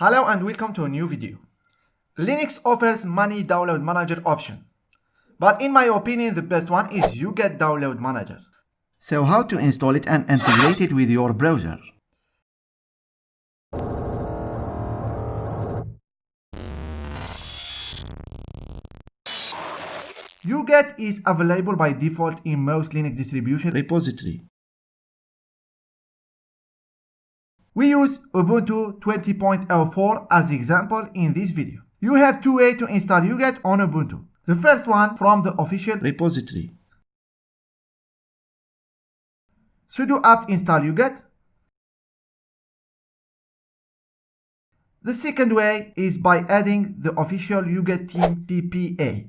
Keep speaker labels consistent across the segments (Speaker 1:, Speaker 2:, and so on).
Speaker 1: Hello and welcome to a new video. Linux offers many download manager option. But in my opinion, the best one is UGET Download Manager. So how to install it and integrate it with your browser? UGET is available by default in most Linux distribution repository. We use Ubuntu 20.04 as example in this video. You have two ways to install UGET on Ubuntu. The first one from the official repository. sudo apt install UGET. The second way is by adding the official UGET team PPA.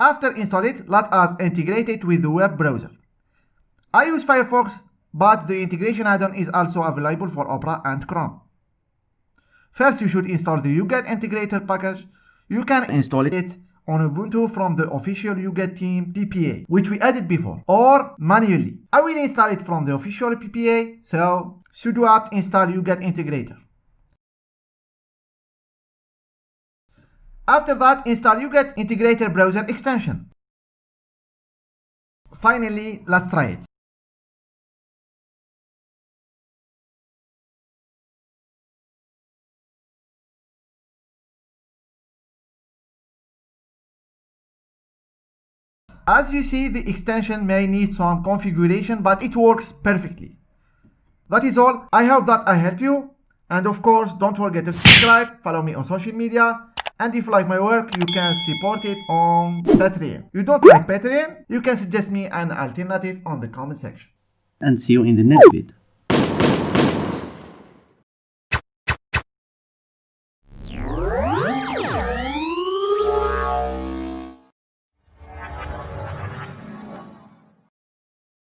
Speaker 1: After install it, let us integrate it with the web browser. I use Firefox, but the integration add-on is also available for Opera and Chrome. First, you should install the UGET integrator package. You can install it on Ubuntu from the official UGET team PPA, which we added before, or manually. I will install it from the official PPA, so sudo apt install UGET integrator. After that, install UGET Integrator Browser extension. Finally, let's try it. As you see, the extension may need some configuration, but it works perfectly. That is all. I hope that I helped you. And of course, don't forget to subscribe, follow me on social media, and if you like my work, you can support it on Patreon. You don't like Patreon? You can suggest me an alternative on the comment section.
Speaker 2: And see you in the next video.